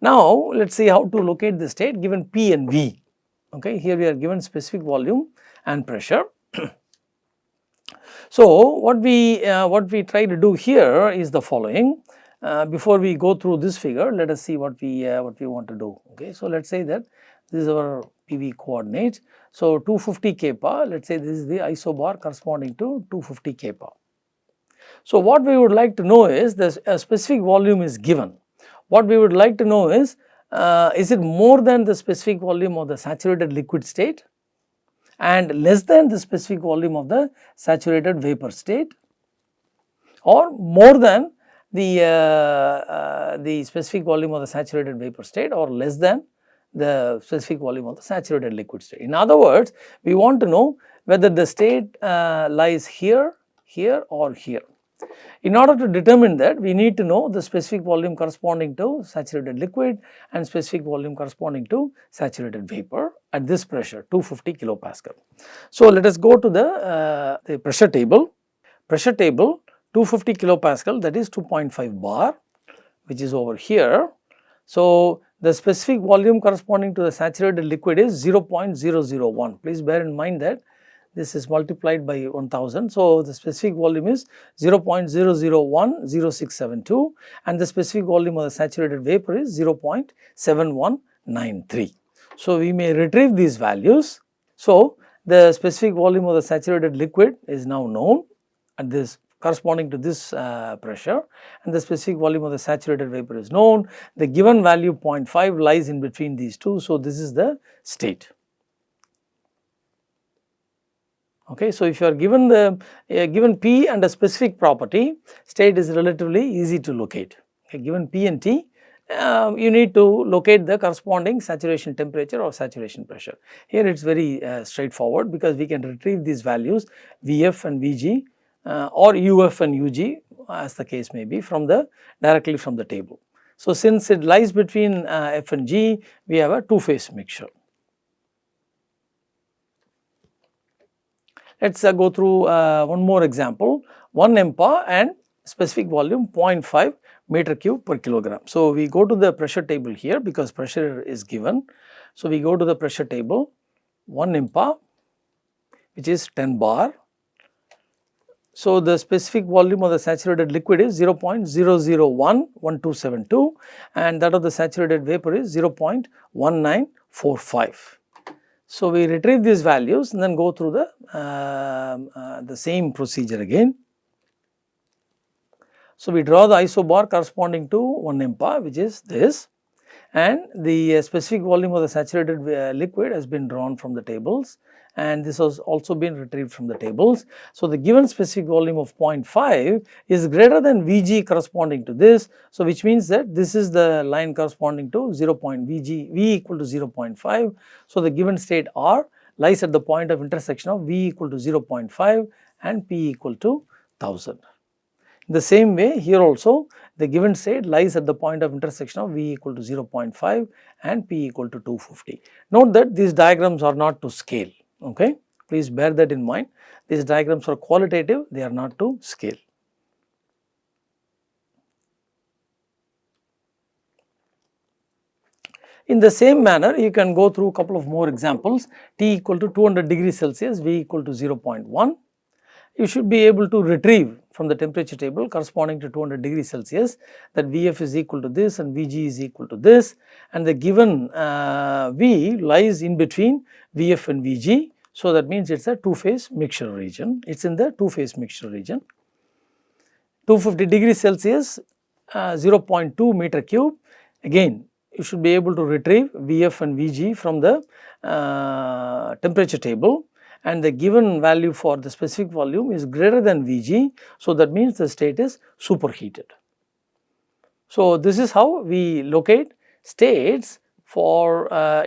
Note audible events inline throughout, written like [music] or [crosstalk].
Now, let us see how to locate the state given P and V. Okay. Here we are given specific volume and pressure. [clears throat] so, what we uh, what we try to do here is the following. Uh, before we go through this figure, let us see what we uh, what we want to do. Okay. So, let us say that this is our PV coordinate. So, 250 kPa, let us say this is the isobar corresponding to 250 kPa. So, what we would like to know is this a specific volume is given. What we would like to know is, uh, is it more than the specific volume of the saturated liquid state and less than the specific volume of the saturated vapor state or more than the, uh, uh, the specific volume of the saturated vapor state or less than the specific volume of the saturated liquid state. In other words, we want to know whether the state uh, lies here, here or here. In order to determine that, we need to know the specific volume corresponding to saturated liquid and specific volume corresponding to saturated vapor at this pressure 250 kilopascal. So, let us go to the, uh, the pressure table. Pressure table 250 kilopascal that is 2.5 bar which is over here. So, the specific volume corresponding to the saturated liquid is 0.001. Please bear in mind that this is multiplied by 1000. So, the specific volume is 0.0010672 and the specific volume of the saturated vapor is 0.7193. So, we may retrieve these values. So, the specific volume of the saturated liquid is now known at this corresponding to this uh, pressure and the specific volume of the saturated vapor is known. The given value 0.5 lies in between these two. So, this is the state. Okay, so, if you are given the uh, given P and a specific property, state is relatively easy to locate. Okay, given P and T, uh, you need to locate the corresponding saturation temperature or saturation pressure. Here it is very uh, straightforward because we can retrieve these values Vf and Vg uh, or UF and UG as the case may be from the directly from the table. So, since it lies between uh, F and G, we have a two phase mixture. Let us uh, go through uh, one more example, 1 MPa and specific volume 0.5 meter cube per kilogram. So, we go to the pressure table here because pressure is given. So, we go to the pressure table 1 MPa which is 10 bar. So, the specific volume of the saturated liquid is 0.0011272 and that of the saturated vapor is 0.1945. So, we retrieve these values and then go through the, uh, uh, the same procedure again. So, we draw the isobar corresponding to 1 MPa which is this and the uh, specific volume of the saturated uh, liquid has been drawn from the tables and this has also been retrieved from the tables. So, the given specific volume of 0.5 is greater than Vg corresponding to this. So, which means that this is the line corresponding to 0. Vg, V equal to 0.5. So, the given state R lies at the point of intersection of V equal to 0.5 and P equal to 1000. In the same way here also the given state lies at the point of intersection of V equal to 0.5 and P equal to 250. Note that these diagrams are not to scale okay. Please bear that in mind. These diagrams are qualitative, they are not to scale. In the same manner, you can go through a couple of more examples, T equal to 200 degrees Celsius, V equal to 0.1. You should be able to retrieve from the temperature table corresponding to 200 degrees Celsius that Vf is equal to this and Vg is equal to this and the given uh, V lies in between Vf and Vg. So, that means it is a two phase mixture region, it is in the two phase mixture region. 250 degrees Celsius uh, 0.2 meter cube again you should be able to retrieve Vf and Vg from the uh, temperature table and the given value for the specific volume is greater than Vg. So, that means the state is superheated. So, this is how we locate states for uh,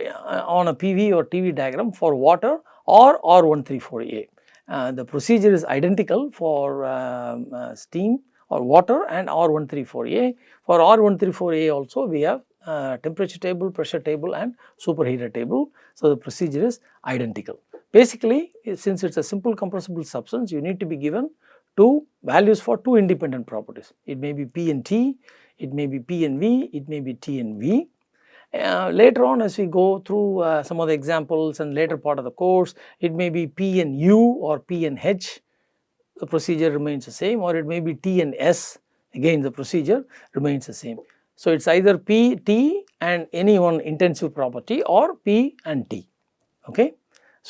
on a PV or TV diagram for water or R134A. Uh, the procedure is identical for um, uh, steam or water and R134A. For R134A also we have uh, temperature table, pressure table and superheater table. So, the procedure is identical. Basically, since it is a simple compressible substance, you need to be given two values for two independent properties. It may be P and T, it may be P and V, it may be T and V. Uh, later on as we go through uh, some of the examples and later part of the course, it may be P and U or P and H, the procedure remains the same or it may be T and S, again the procedure remains the same. So, it is either P, T and any one intensive property or P and T, okay.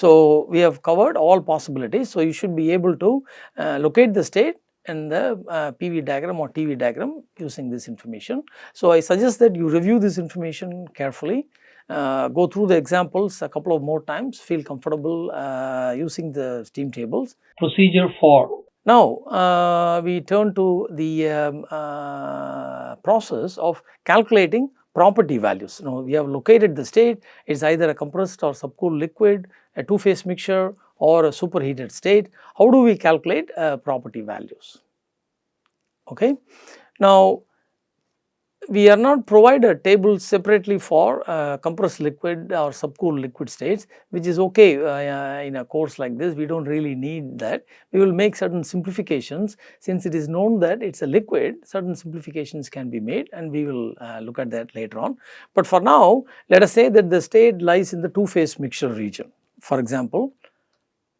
So, we have covered all possibilities. So, you should be able to uh, locate the state and the uh, PV diagram or TV diagram using this information. So, I suggest that you review this information carefully, uh, go through the examples a couple of more times, feel comfortable uh, using the steam tables. Procedure for now, uh, we turn to the um, uh, process of calculating property values. Now, we have located the state, it is either a compressed or subcooled liquid, a two phase mixture or a superheated state, how do we calculate uh, property values? Okay. Now, we are not provided tables separately for uh, compressed liquid or subcooled liquid states which is okay uh, in a course like this we do not really need that. We will make certain simplifications since it is known that it is a liquid certain simplifications can be made and we will uh, look at that later on. But for now let us say that the state lies in the two phase mixture region for example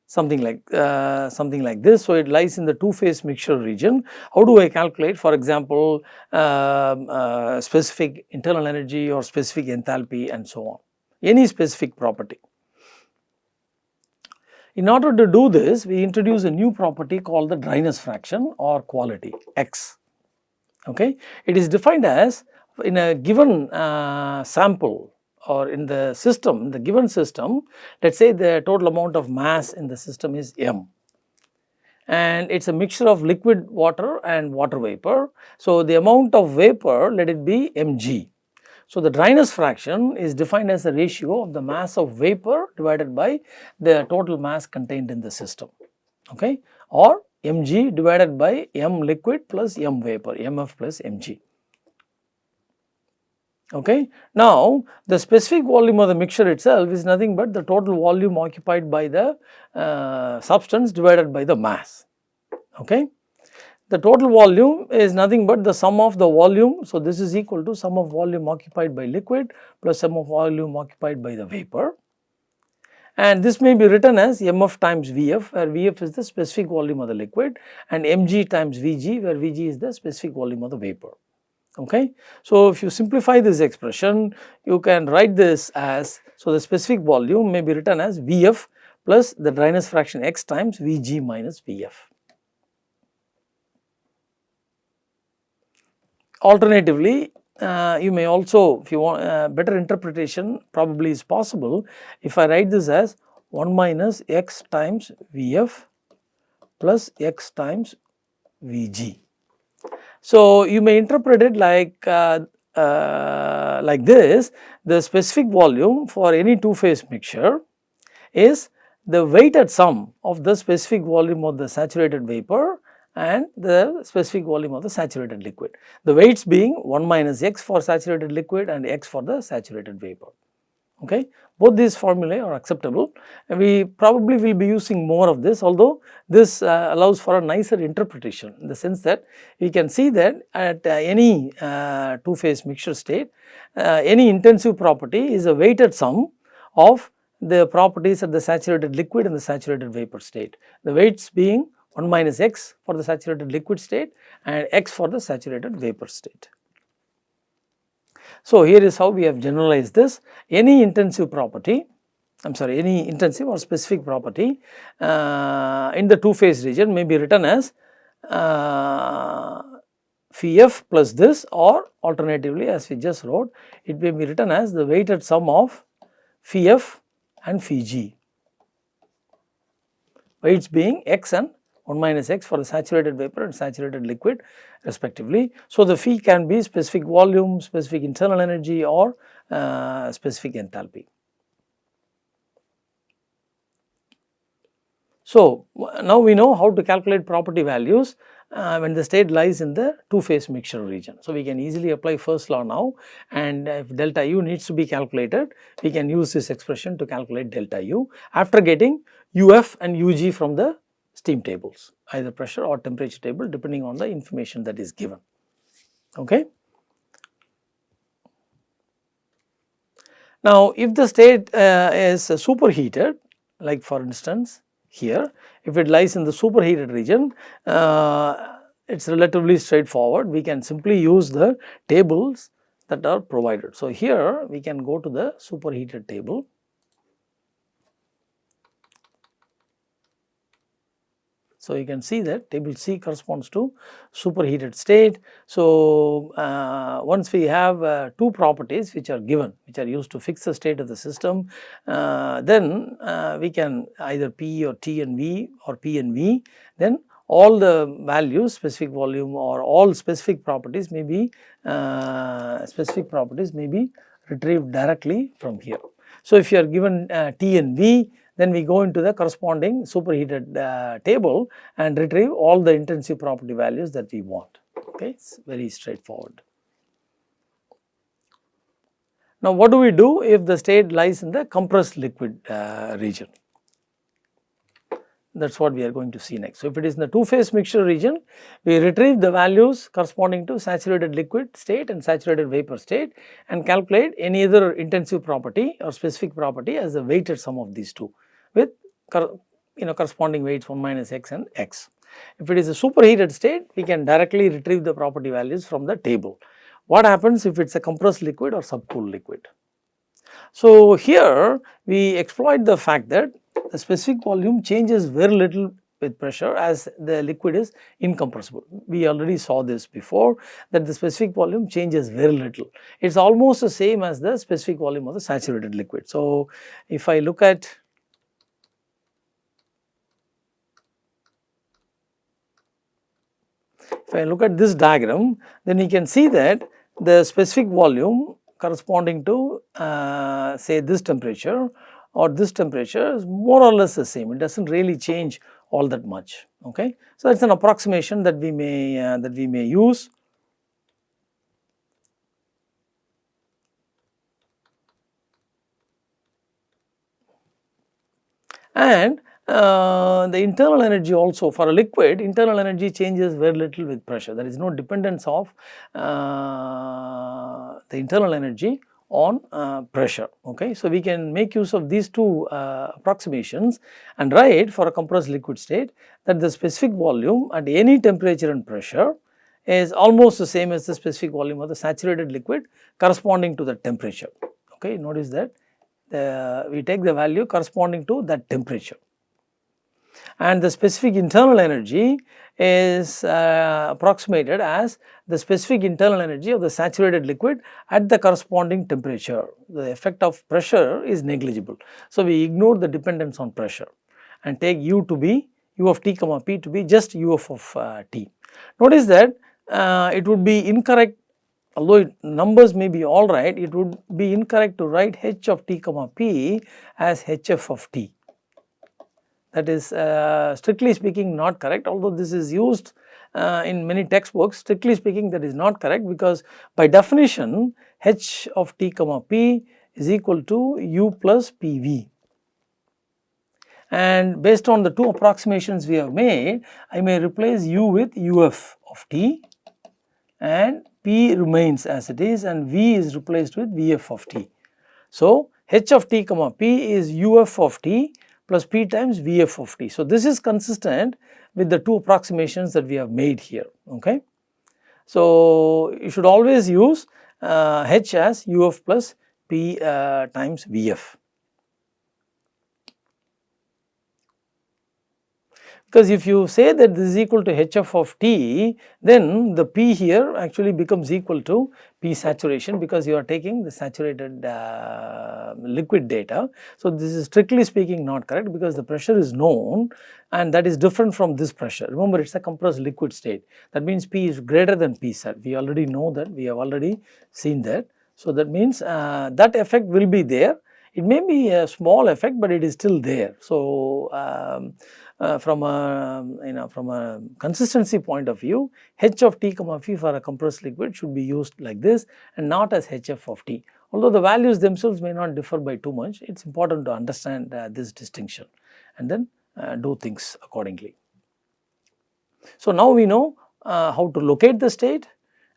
something like uh, something like this. So, it lies in the two phase mixture region. How do I calculate for example, uh, uh, specific internal energy or specific enthalpy and so on, any specific property. In order to do this, we introduce a new property called the dryness fraction or quality x. Okay. It is defined as in a given uh, sample or in the system, the given system, let us say the total amount of mass in the system is m and it is a mixture of liquid water and water vapor. So, the amount of vapor let it be mg. So, the dryness fraction is defined as the ratio of the mass of vapor divided by the total mass contained in the system okay or mg divided by m liquid plus m vapor mf plus mg. Okay. Now, the specific volume of the mixture itself is nothing but the total volume occupied by the uh, substance divided by the mass. Okay. The total volume is nothing but the sum of the volume. So, this is equal to sum of volume occupied by liquid plus sum of volume occupied by the vapor. And this may be written as mf times Vf where Vf is the specific volume of the liquid and mg times Vg where Vg is the specific volume of the vapor okay. So, if you simplify this expression you can write this as so the specific volume may be written as Vf plus the dryness fraction x times Vg minus Vf. Alternatively, uh, you may also if you want uh, better interpretation probably is possible if I write this as 1 minus x times Vf plus x times Vg. So, you may interpret it like uh, uh, like this the specific volume for any two phase mixture is the weighted sum of the specific volume of the saturated vapor and the specific volume of the saturated liquid. The weights being 1 minus x for saturated liquid and x for the saturated vapor okay. Both these formulae are acceptable and we probably will be using more of this although this uh, allows for a nicer interpretation in the sense that we can see that at uh, any uh, two phase mixture state uh, any intensive property is a weighted sum of the properties at the saturated liquid and the saturated vapor state. The weights being 1 minus x for the saturated liquid state and x for the saturated vapor state. So, here is how we have generalized this. Any intensive property I am sorry any intensive or specific property uh, in the two phase region may be written as uh, phi f plus this or alternatively as we just wrote it may be written as the weighted sum of phi f and phi g. Weights being x and 1 minus x for the saturated vapor and saturated liquid respectively. So, the phi can be specific volume, specific internal energy or uh, specific enthalpy. So, now we know how to calculate property values uh, when the state lies in the two phase mixture region. So, we can easily apply first law now and if delta u needs to be calculated, we can use this expression to calculate delta u after getting uf and ug from the steam tables either pressure or temperature table depending on the information that is given. Okay. Now, if the state uh, is superheated like for instance here if it lies in the superheated region uh, it is relatively straightforward we can simply use the tables that are provided. So, here we can go to the superheated table So, you can see that table C corresponds to superheated state. So, uh, once we have uh, two properties which are given which are used to fix the state of the system uh, then uh, we can either P or T and V or P and V then all the values specific volume or all specific properties may be uh, specific properties may be retrieved directly from here. So, if you are given uh, T and V then we go into the corresponding superheated uh, table and retrieve all the intensive property values that we want. Okay, it's very straightforward. Now, what do we do if the state lies in the compressed liquid uh, region? That is what we are going to see next. So, if it is in the two phase mixture region, we retrieve the values corresponding to saturated liquid state and saturated vapor state and calculate any other intensive property or specific property as the weighted sum of these two with you know corresponding weights 1 minus x and x. If it is a superheated state, we can directly retrieve the property values from the table. What happens if it is a compressed liquid or subcooled liquid? So, here we exploit the fact that the specific volume changes very little with pressure as the liquid is incompressible. We already saw this before that the specific volume changes very little. It is almost the same as the specific volume of the saturated liquid. So, if I look at If I look at this diagram, then you can see that the specific volume corresponding to uh, say this temperature or this temperature is more or less the same. It does not really change all that much. Okay. So, it is an approximation that we may uh, that we may use. And uh, the internal energy also for a liquid internal energy changes very little with pressure there is no dependence of uh, the internal energy on uh, pressure okay. So, we can make use of these two uh, approximations and write for a compressed liquid state that the specific volume at any temperature and pressure is almost the same as the specific volume of the saturated liquid corresponding to the temperature okay. Notice that the, we take the value corresponding to that temperature and the specific internal energy is uh, approximated as the specific internal energy of the saturated liquid at the corresponding temperature. The effect of pressure is negligible. So, we ignore the dependence on pressure and take u to be u of t comma p to be just u of, of uh, t. Notice that uh, it would be incorrect although numbers may be alright it would be incorrect to write h of t comma p as hf of t that is uh, strictly speaking not correct although this is used uh, in many textbooks strictly speaking that is not correct because by definition h of t comma p is equal to u plus pv and based on the two approximations we have made I may replace u with uf of t and p remains as it is and v is replaced with vf of t. So, h of t comma p is uf of t plus P times Vf of t. So, this is consistent with the two approximations that we have made here. Okay. So, you should always use uh, H as u of plus P uh, times Vf. Because if you say that this is equal to hf of t then the p here actually becomes equal to p saturation because you are taking the saturated uh, liquid data. So, this is strictly speaking not correct because the pressure is known and that is different from this pressure. Remember it is a compressed liquid state that means p is greater than p sat we already know that we have already seen that. So, that means uh, that effect will be there it may be a small effect but it is still there. So, um, uh, from a you know from a consistency point of view h of t comma phi for a compressed liquid should be used like this and not as hf of t. Although the values themselves may not differ by too much it is important to understand uh, this distinction and then uh, do things accordingly. So, now we know uh, how to locate the state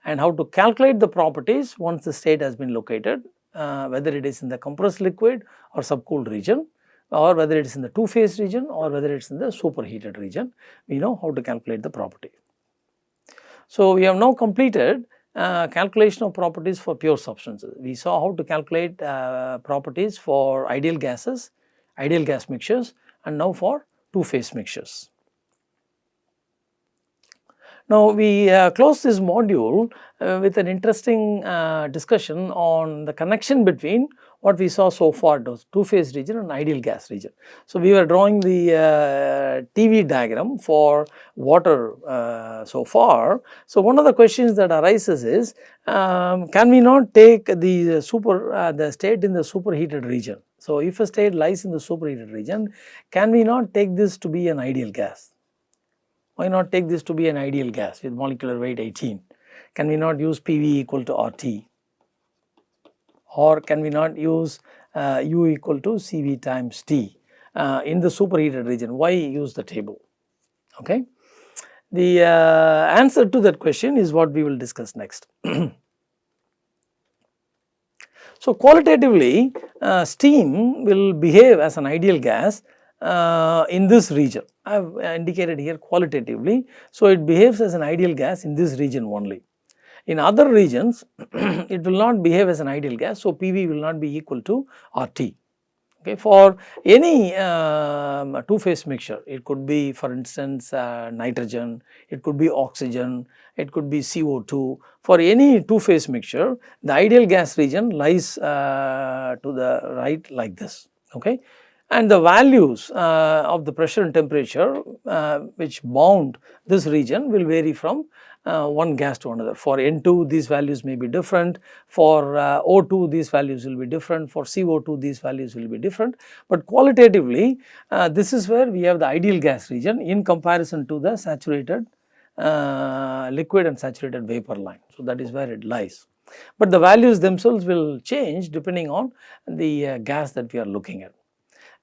and how to calculate the properties once the state has been located uh, whether it is in the compressed liquid or subcooled region or whether it is in the two phase region or whether it is in the superheated region, we know how to calculate the property. So, we have now completed uh, calculation of properties for pure substances. We saw how to calculate uh, properties for ideal gases, ideal gas mixtures and now for two phase mixtures. Now, we uh, close this module uh, with an interesting uh, discussion on the connection between what we saw so far those two phase region and ideal gas region. So, we were drawing the uh, TV diagram for water uh, so far. So, one of the questions that arises is um, can we not take the super uh, the state in the superheated region. So, if a state lies in the superheated region can we not take this to be an ideal gas why not take this to be an ideal gas with molecular weight 18? Can we not use PV equal to RT? Or can we not use uh, U equal to CV times T uh, in the superheated region? Why use the table? Okay. The uh, answer to that question is what we will discuss next. [clears throat] so, qualitatively uh, steam will behave as an ideal gas uh, in this region. I have indicated here qualitatively. So, it behaves as an ideal gas in this region only. In other regions, [clears throat] it will not behave as an ideal gas. So, PV will not be equal to RT. Okay. For any um, two phase mixture, it could be for instance uh, nitrogen, it could be oxygen, it could be CO2. For any two phase mixture, the ideal gas region lies uh, to the right like this. Okay and the values uh, of the pressure and temperature uh, which bound this region will vary from uh, one gas to another. For N2 these values may be different, for uh, O2 these values will be different, for CO2 these values will be different. But qualitatively uh, this is where we have the ideal gas region in comparison to the saturated uh, liquid and saturated vapor line. So, that is where it lies. But the values themselves will change depending on the gas that we are looking at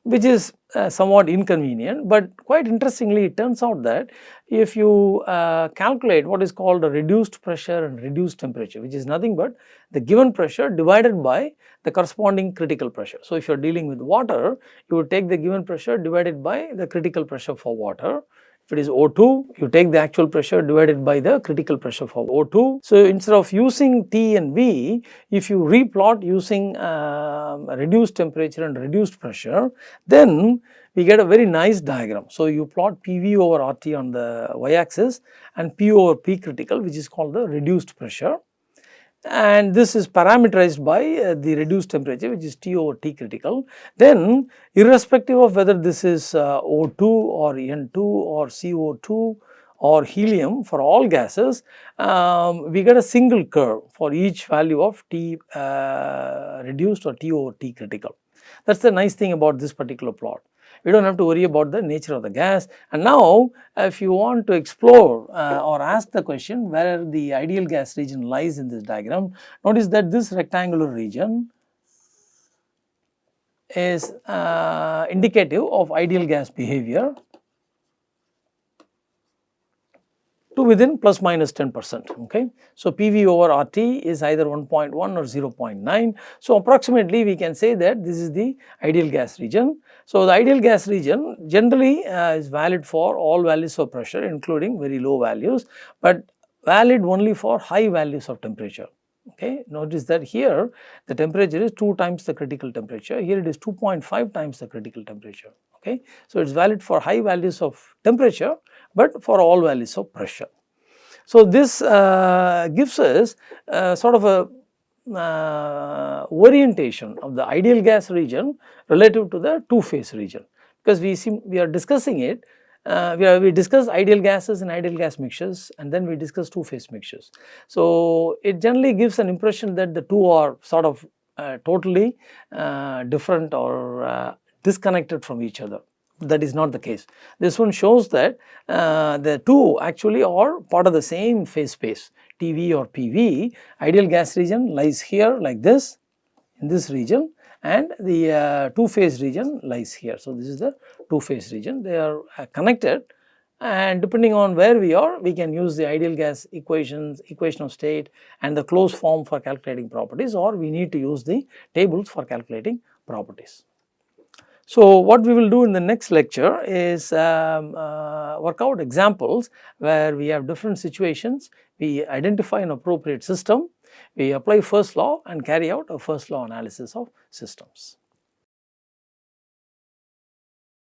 which is uh, somewhat inconvenient, but quite interestingly it turns out that if you uh, calculate what is called a reduced pressure and reduced temperature which is nothing but the given pressure divided by the corresponding critical pressure. So, if you are dealing with water you would take the given pressure divided by the critical pressure for water if it is O2, you take the actual pressure divided by the critical pressure for O2. So, instead of using T and V, if you replot using uh, reduced temperature and reduced pressure, then we get a very nice diagram. So, you plot PV over RT on the y axis and P over P critical which is called the reduced pressure and this is parameterized by uh, the reduced temperature which is T over T critical. Then irrespective of whether this is uh, O2 or N2 or CO2 or helium for all gases, um, we get a single curve for each value of T uh, reduced or T over T critical. That is the nice thing about this particular plot we do not have to worry about the nature of the gas. And now if you want to explore uh, or ask the question where the ideal gas region lies in this diagram, notice that this rectangular region is uh, indicative of ideal gas behavior to within plus minus 10 percent okay. So, PV over RT is either 1.1 or 0.9. So, approximately we can say that this is the ideal gas region. So, the ideal gas region generally uh, is valid for all values of pressure including very low values, but valid only for high values of temperature. Okay. Notice that here the temperature is 2 times the critical temperature, here it is 2.5 times the critical temperature. Okay. So, it is valid for high values of temperature, but for all values of pressure. So, this uh, gives us uh, sort of a uh, orientation of the ideal gas region relative to the two phase region because we see we are discussing it uh, we, are, we discuss ideal gases and ideal gas mixtures and then we discuss two phase mixtures. So, it generally gives an impression that the two are sort of uh, totally uh, different or uh, disconnected from each other that is not the case. This one shows that uh, the two actually are part of the same phase space TV or PV. Ideal gas region lies here like this in this region and the uh, two phase region lies here. So, this is the two phase region they are uh, connected and depending on where we are we can use the ideal gas equations, equation of state and the closed form for calculating properties or we need to use the tables for calculating properties. So, what we will do in the next lecture is um, uh, work out examples where we have different situations, we identify an appropriate system, we apply first law and carry out a first law analysis of systems.